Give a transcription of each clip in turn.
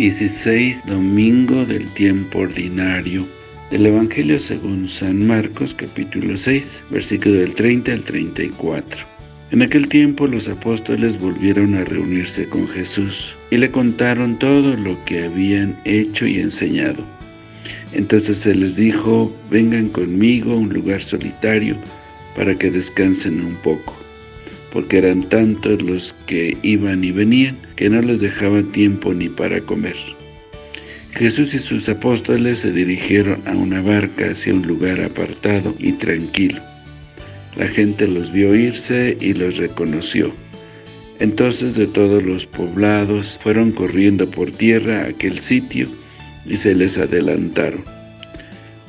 16, domingo del tiempo ordinario del Evangelio según San Marcos, capítulo 6, versículo del 30 al 34. En aquel tiempo los apóstoles volvieron a reunirse con Jesús y le contaron todo lo que habían hecho y enseñado. Entonces se les dijo, vengan conmigo a un lugar solitario para que descansen un poco, porque eran tantos los que iban y venían que no les dejaban tiempo ni para comer. Jesús y sus apóstoles se dirigieron a una barca hacia un lugar apartado y tranquilo. La gente los vio irse y los reconoció. Entonces de todos los poblados fueron corriendo por tierra a aquel sitio y se les adelantaron.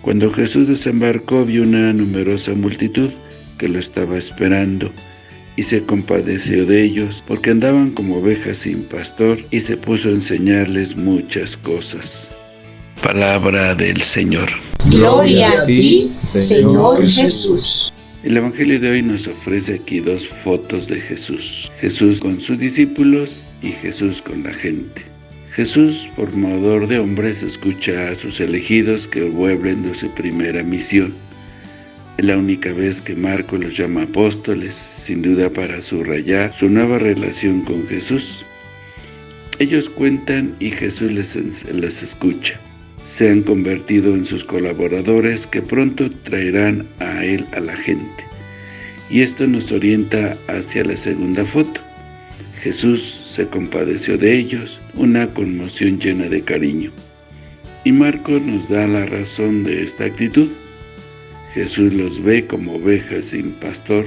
Cuando Jesús desembarcó vio una numerosa multitud que lo estaba esperando y se compadeció de ellos porque andaban como ovejas sin pastor y se puso a enseñarles muchas cosas. Palabra del Señor. Gloria a ti, Señor Jesús. El Evangelio de hoy nos ofrece aquí dos fotos de Jesús. Jesús con sus discípulos y Jesús con la gente. Jesús, formador de hombres, escucha a sus elegidos que vuelven de su primera misión. Es la única vez que Marco los llama apóstoles, sin duda para subrayar su nueva relación con Jesús. Ellos cuentan y Jesús les, les escucha se han convertido en sus colaboradores que pronto traerán a él a la gente. Y esto nos orienta hacia la segunda foto. Jesús se compadeció de ellos, una conmoción llena de cariño. Y Marcos nos da la razón de esta actitud. Jesús los ve como ovejas sin pastor,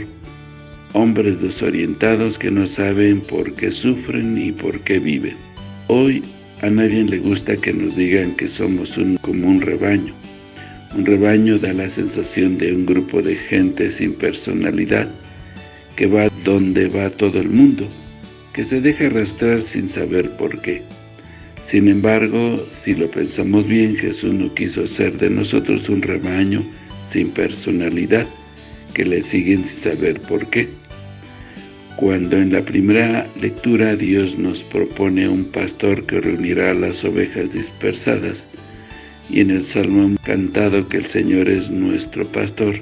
hombres desorientados que no saben por qué sufren y por qué viven. Hoy a nadie le gusta que nos digan que somos un, como un rebaño. Un rebaño da la sensación de un grupo de gente sin personalidad, que va donde va todo el mundo, que se deja arrastrar sin saber por qué. Sin embargo, si lo pensamos bien, Jesús no quiso hacer de nosotros un rebaño sin personalidad, que le siguen sin saber por qué. Cuando en la primera lectura Dios nos propone un pastor que reunirá a las ovejas dispersadas, y en el Salmo cantado que el Señor es nuestro pastor,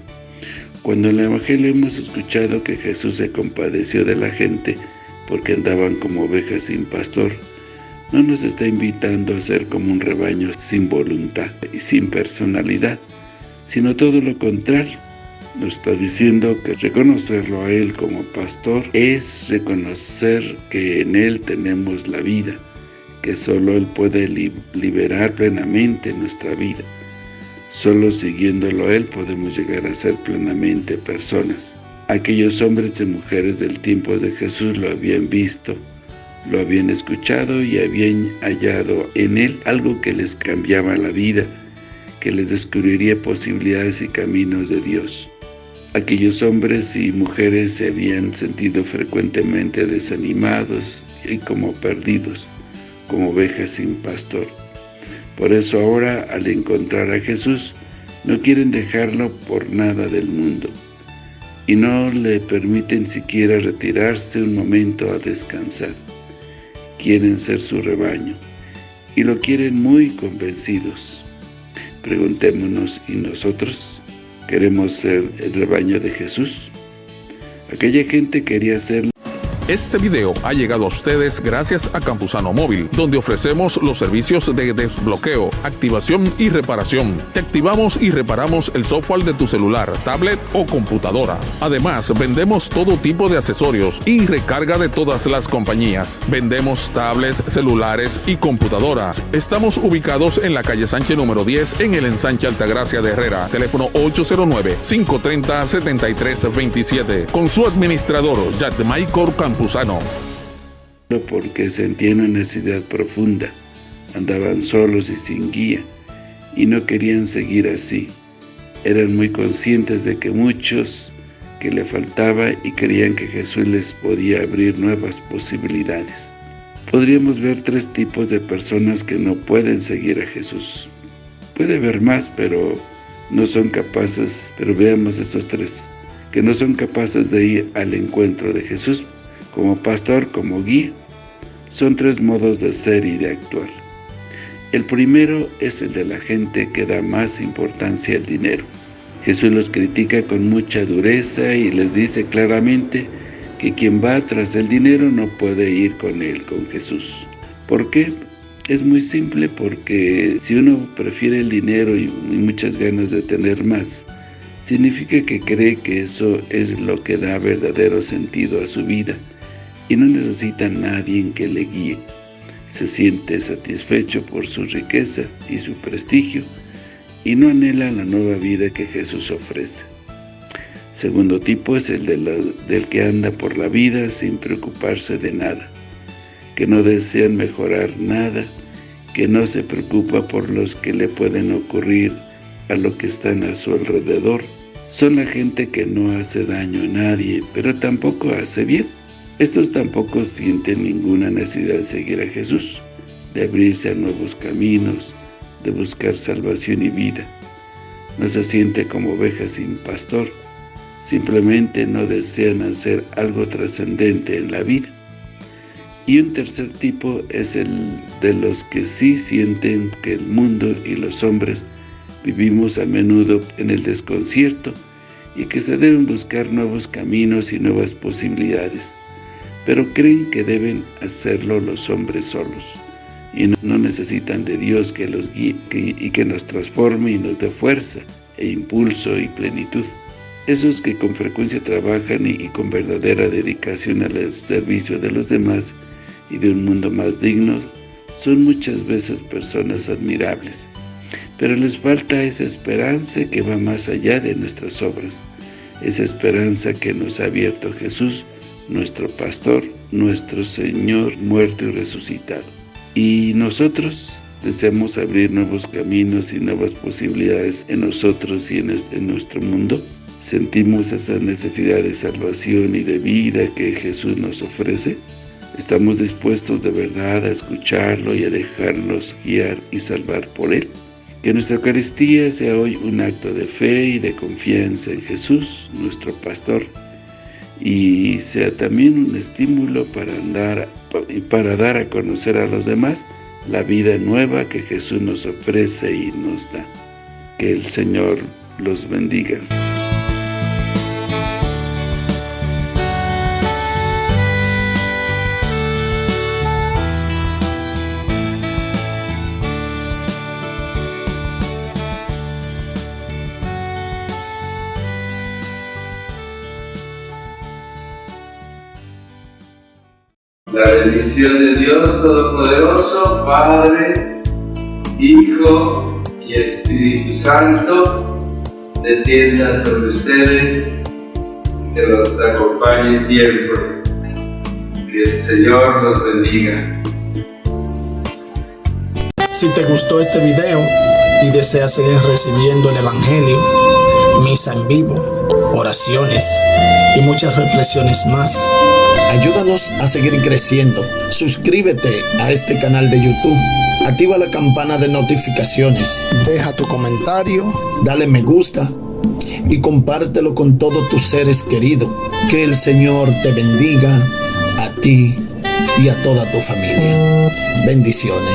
cuando en el Evangelio hemos escuchado que Jesús se compadeció de la gente porque andaban como ovejas sin pastor, no nos está invitando a ser como un rebaño sin voluntad y sin personalidad, sino todo lo contrario, nos está diciendo que reconocerlo a Él como pastor es reconocer que en Él tenemos la vida, que solo Él puede liberar plenamente nuestra vida. Solo siguiéndolo a Él podemos llegar a ser plenamente personas. Aquellos hombres y mujeres del tiempo de Jesús lo habían visto, lo habían escuchado y habían hallado en Él algo que les cambiaba la vida, que les descubriría posibilidades y caminos de Dios. Aquellos hombres y mujeres se habían sentido frecuentemente desanimados y como perdidos, como ovejas sin pastor. Por eso ahora, al encontrar a Jesús, no quieren dejarlo por nada del mundo, y no le permiten siquiera retirarse un momento a descansar. Quieren ser su rebaño, y lo quieren muy convencidos. Preguntémonos, ¿y nosotros? ¿Queremos ser el rebaño de Jesús? Aquella gente quería ser este video ha llegado a ustedes gracias a Campusano Móvil, donde ofrecemos los servicios de desbloqueo, activación y reparación. Te activamos y reparamos el software de tu celular, tablet o computadora. Además, vendemos todo tipo de accesorios y recarga de todas las compañías. Vendemos tablets, celulares y computadoras. Estamos ubicados en la calle Sánchez número 10 en el ensanche Altagracia de Herrera. Teléfono 809-530-7327. Con su administrador, Michael Campusano. Porque sentían una necesidad profunda, andaban solos y sin guía, y no querían seguir así. Eran muy conscientes de que muchos que le faltaba y creían que Jesús les podía abrir nuevas posibilidades. Podríamos ver tres tipos de personas que no pueden seguir a Jesús. Puede haber más, pero no son capaces, pero veamos estos tres, que no son capaces de ir al encuentro de Jesús como pastor, como guía. Son tres modos de ser y de actuar. El primero es el de la gente que da más importancia al dinero. Jesús los critica con mucha dureza y les dice claramente que quien va tras el dinero no puede ir con él, con Jesús. ¿Por qué? Es muy simple porque si uno prefiere el dinero y, muchas ganas de tener más, significa que cree que eso es lo que da verdadero sentido a su vida y no necesita nadie que le guíe. Se siente satisfecho por su riqueza y su prestigio y no anhela la nueva vida que Jesús ofrece. Segundo tipo es el del que anda por la vida sin preocuparse de nada, que no desean mejorar nada, que no se preocupa por los que le pueden ocurrir a lo que están a su alrededor. Son la gente que no hace daño a nadie, pero tampoco hace bien. Estos tampoco sienten ninguna necesidad de seguir a Jesús, de abrirse a nuevos caminos, de buscar salvación y vida. No se siente como ovejas sin pastor, simplemente no desean hacer algo trascendente en la vida. Y un tercer tipo es el de los que sí sienten que el mundo y los hombres vivimos a menudo en el desconcierto y que se deben buscar nuevos caminos y nuevas posibilidades, pero creen que deben hacerlo los hombres solos y no necesitan de Dios que los guíe y que nos transforme y nos dé fuerza e impulso y plenitud. Esos que con frecuencia trabajan y, con verdadera dedicación al servicio de los demás y de un mundo más digno, son muchas veces personas admirables, pero les falta esa esperanza que va más allá de nuestras obras, esa esperanza que nos ha abierto Jesús, nuestro pastor, nuestro Señor muerto y resucitado. Y nosotros deseamos abrir nuevos caminos y nuevas posibilidades en nosotros y en, nuestro mundo. Sentimos esa necesidad de salvación y de vida que Jesús nos ofrece. ¿Estamos dispuestos de verdad a escucharlo y a dejarnos guiar y salvar por Él? Que nuestra Eucaristía sea hoy un acto de fe y de confianza en Jesús, nuestro pastor, y sea también un estímulo para andar para dar a conocer a los demás la vida nueva que Jesús nos ofrece y nos da. Que el Señor los bendiga. La bendición de Dios Todopoderoso, Padre, Hijo y Espíritu Santo, descienda sobre ustedes, que los acompañe siempre. Que el Señor los bendiga. Si te gustó este video y deseas seguir recibiendo el Evangelio, misa en vivo, oraciones y muchas reflexiones más, Ayúdanos a seguir creciendo. Suscríbete a este canal de YouTube. Activa la campana de notificaciones. Deja tu comentario. Dale me gusta. Y compártelo con todos tus seres queridos. Que el Señor te bendiga a ti y a toda tu familia. Bendiciones.